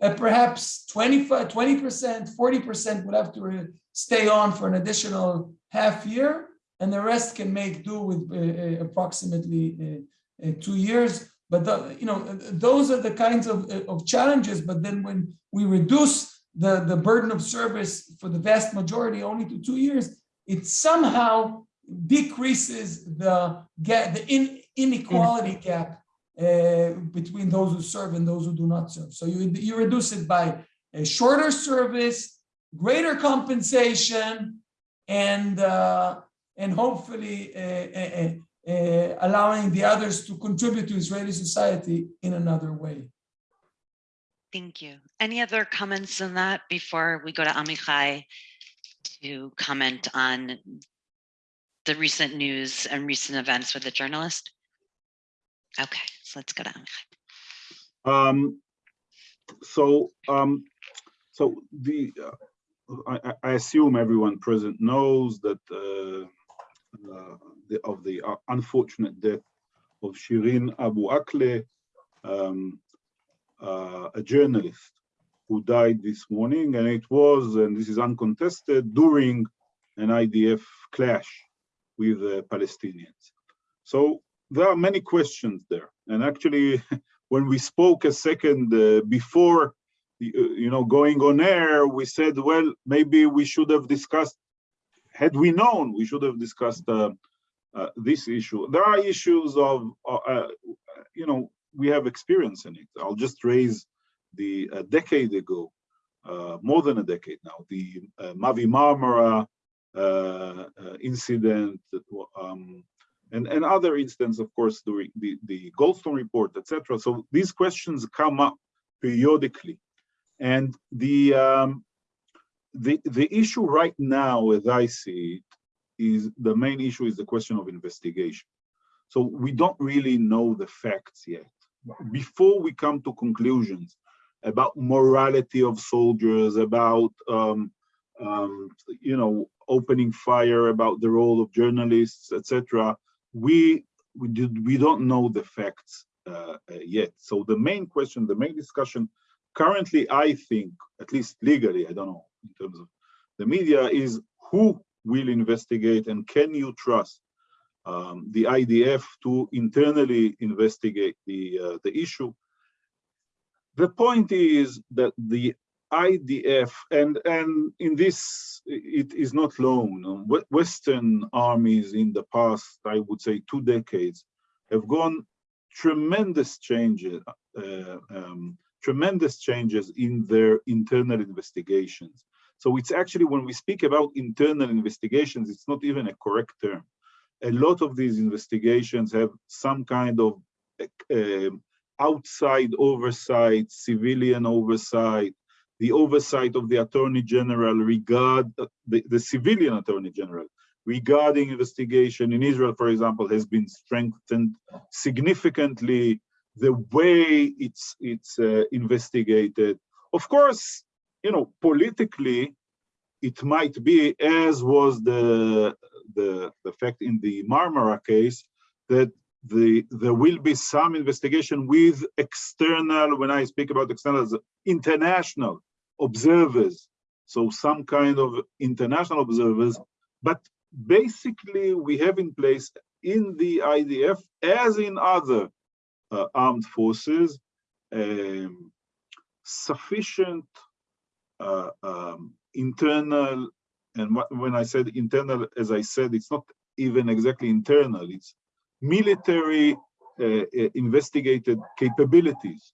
uh, perhaps 25, 20%, 40% would have to stay on for an additional half year, and the rest can make do with uh, uh approximately uh, uh, two years. But the, you know, those are the kinds of, of challenges. But then when we reduce the, the burden of service for the vast majority only to two years, it somehow decreases the gap, the in, inequality gap uh, between those who serve and those who do not serve. So you, you reduce it by a shorter service, greater compensation, and uh, and hopefully uh, allowing the others to contribute to Israeli society in another way. Thank you. Any other comments on that before we go to Amichai to comment on the recent news and recent events with the journalist? Okay, let's go Amichai. Um, so, um, so the, uh, I, I- I assume everyone present knows that uh, uh, the, of the uh, unfortunate death of Shireen Abu Akleh, um, uh, a journalist who died this morning, and it was, and this is uncontested, during an IDF clash with the Palestinians. So there are many questions there, and actually, when we spoke a second uh, before, uh, you know, going on air, we said, well, maybe we should have discussed, had we known, we should have discussed uh, uh, this issue. There are issues of, uh, uh, you know, we have experience in it. I'll just raise the a decade ago, more than a decade now, the Mavi Marmara incident, um, and, and other instances, of course, during the, the Goldstone report, etc. So these questions come up periodically. And the, um, the, the issue right now, as I see it, is the main issue is the question of investigation. So we don't really know the facts yet. Before we come to conclusions about morality of soldiers, about um, um, you know opening fire, about the role of journalists, etc., we we did we don't know the facts uh, uh, yet. So the main question, the main discussion currently, I think, at least legally, I don't know in terms of the media, is who will investigate and can you trust um, the IDF to internally investigate the uh, the issue. The point is that the IDF and and in this it is not lone. Um, Western armies in the past, I would say, two decades, have gone tremendous changes, uh, um, tremendous changes in their internal investigations. So it's actually when we speak about internal investigations, it's not even a correct term a lot of these investigations have some kind of uh, outside oversight, civilian oversight, the oversight of the attorney general regard the, the civilian attorney general regarding investigation in Israel, for example, has been strengthened significantly. The way it's it's uh, investigated, of course, you know, politically, it might be as was the the, the fact in the Marmara case that the there will be some investigation with external, when I speak about external, international observers. So some kind of international observers, but basically we have in place in the IDF, as in other uh, armed forces, um, sufficient uh, um, internal and when I said internal, as I said, it's not even exactly internal, it's military uh, uh, investigated capabilities.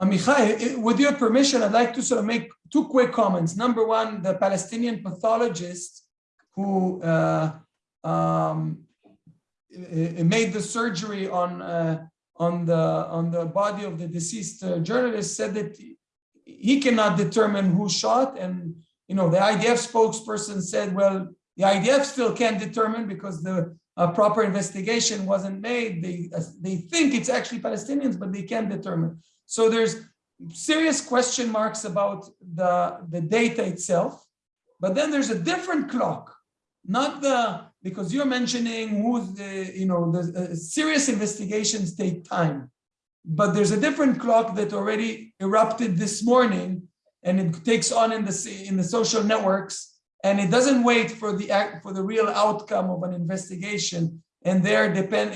Amichai, with your permission, I'd like to sort of make two quick comments. Number one, the Palestinian pathologist who uh, um, made the surgery on uh, on the on the body of the deceased uh, journalist said that he cannot determine who shot and you know, the IDF spokesperson said, well, the IDF still can't determine because the uh, proper investigation wasn't made. They, they think it's actually Palestinians, but they can't determine. So there's serious question marks about the, the data itself. But then there's a different clock, not the, because you're mentioning who's the, you know, the uh, serious investigations take time. But there's a different clock that already erupted this morning and it takes on in the in the social networks and it doesn't wait for the act for the real outcome of an investigation. And there depend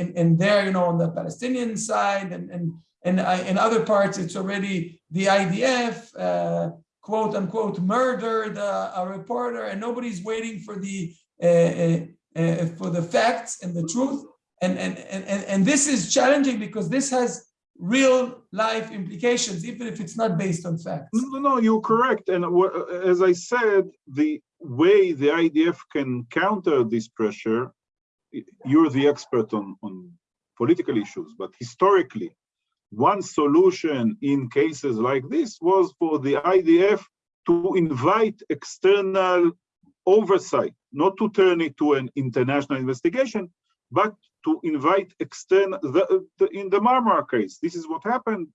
and, and there you know on the palestinian side and and and uh, in other parts it's already the idf uh, quote unquote murdered uh, a reporter. And nobody's waiting for the uh, uh, for the facts and the truth. And, and, and and and this is challenging because this has real life implications, even if it's not based on facts. No, no, you're correct. And as I said, the way the IDF can counter this pressure you're the expert on, on political issues, but historically, one solution in cases like this was for the IDF to invite external oversight, not to turn it to an international investigation, but to invite external, the, the, in the Marmara case, this is what happened.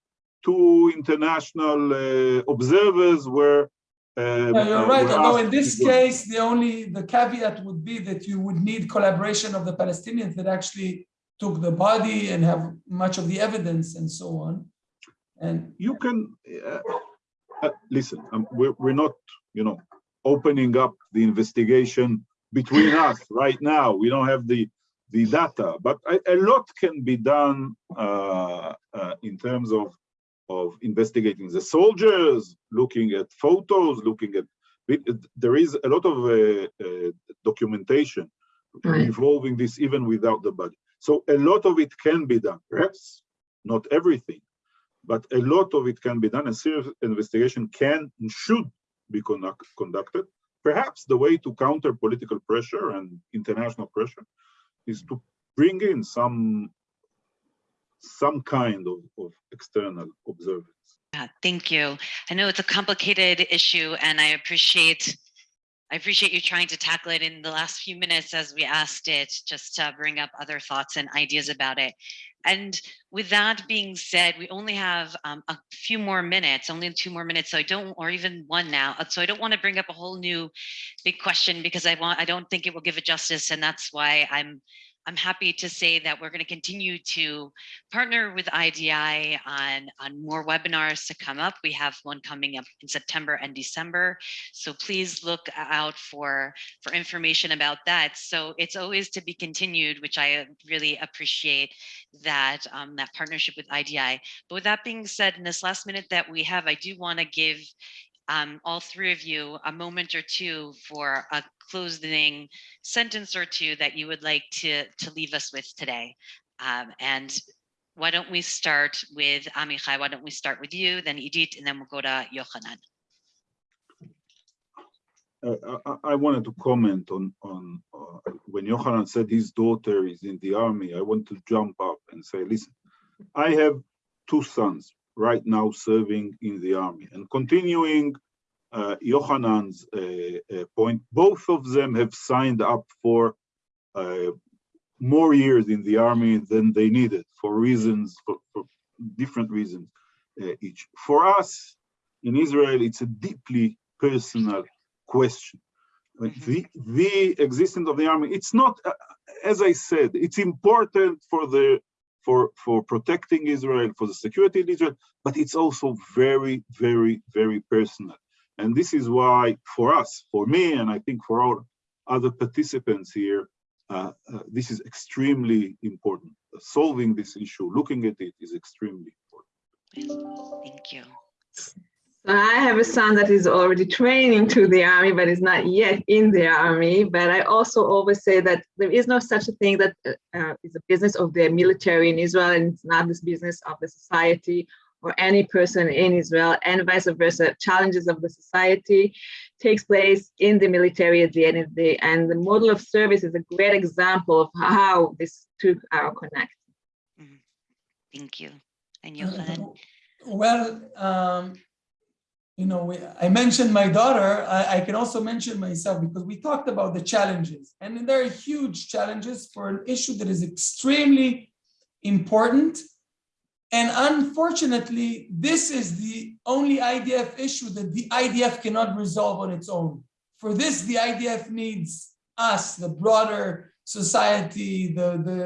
Two international uh, observers were uh, No, you're uh, right, were although in this case, the only, the caveat would be that you would need collaboration of the Palestinians that actually took the body and have much of the evidence and so on. And you can uh, uh, listen um, we're, we're not you know opening up the investigation between us right now we don't have the the data but a, a lot can be done uh, uh, in terms of of investigating the soldiers looking at photos looking at there is a lot of uh, uh, documentation Right. involving this even without the body so a lot of it can be done perhaps not everything but a lot of it can be done. A serious investigation can and should be conduct, conducted. Perhaps the way to counter political pressure and international pressure is to bring in some some kind of, of external observance. Yeah, thank you. I know it's a complicated issue and I appreciate I appreciate you trying to tackle it in the last few minutes as we asked it, just to bring up other thoughts and ideas about it. And with that being said, we only have um, a few more minutes, only two more minutes. So I don't, or even one now. uh, So I don't want to bring up a whole new big question because I want, I don't think it will give it justice. And that's why I'm, I'm happy to say that we're going to continue to partner with IDI on, on more webinars to come up. We have one coming up in September and December. So please look out for, for information about that. So it's always to be continued, which I really appreciate that, um, that partnership with IDI. But with that being said, in this last minute that we have, I do want to give um, all three of you a moment or two for a closing sentence or two that you would like to, to leave us with today. Um, and why don't we start with Amichai? Why don't we start with you, then Idit, and then we'll go to Yochanan. Uh, I, I wanted to comment on on uh, when Yochanan said his daughter is in the army. I want to jump up and say, listen, I have two sons right now serving in the army and continuing uh, Yochanan's uh, uh, point. Both of them have signed up for uh, more years in the army than they needed for reasons for, for different reasons uh, each. For us in Israel, it's a deeply personal question. Mhm. The, the existence of the army, it's not, uh, as I said, it's important for the, for, for protecting Israel, for the security of Israel, but it's also very, very, very personal. And this is why for us, for me, and I think for all other participants here, uh, uh, this is extremely important. Solving this issue, looking at it is extremely important. Thank you. So I have a son that is already training to the army, but is not yet in the army. But I also always say that there is no such a thing that uh, uh, is a business of the military in Israel, and it's not this business of the society or any person in Israel, and vice versa. Challenges of the society takes place in the military at the end of the day, and the model of service is a great example of how these two are connected. Thank you. And Yochanan? Well, um, you know, we, I mentioned my daughter, I, I can also mention myself because we talked about the challenges and there are huge challenges for an issue that is extremely important. And unfortunately, this is the only IDF issue that the IDF cannot resolve on its own. For this, the IDF needs us, the broader society, the, the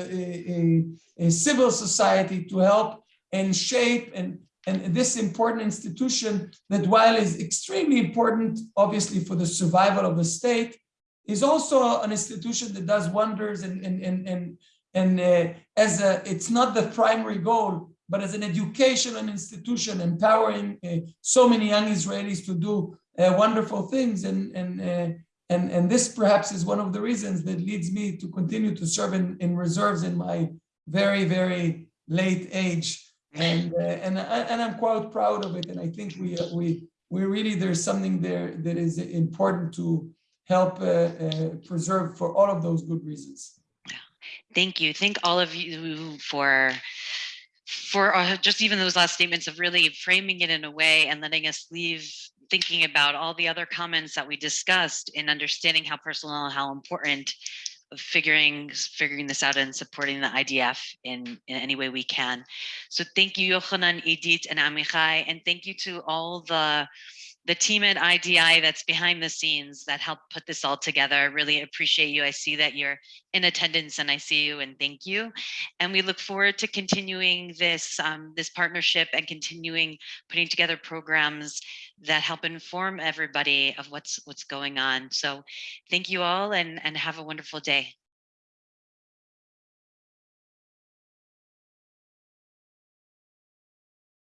a, a, a civil society to help and shape and, and this important institution that while is extremely important, obviously for the survival of the state, is also an institution that does wonders and, and, and, and, and uh, as a, it's not the primary goal, but as an educational institution empowering uh, so many young Israelis to do uh, wonderful things. And, and, uh, and, and this perhaps is one of the reasons that leads me to continue to serve in, in reserves in my very, very late age and uh, and I- and I'm quite proud of it. And I think we uh, we we really there's something there that is important to help uh, uh, preserve for all of those good reasons. Thank you. Thank all of you for for uh, just even those last statements of really framing it in a way and letting us leave thinking about all the other comments that we discussed in understanding how personal how important figuring figuring this out and supporting the IDF in, in any way we can. So thank you, Yochanan, Idit, and Amichai, and thank you to all the the team at IDI that's behind the scenes that helped put this all together. I really appreciate you. I see that you're in attendance and I see you and thank you. And we look forward to continuing this, um, this partnership and continuing putting together programs that help inform everybody of what's what's going on. So thank you all and, and have a wonderful day.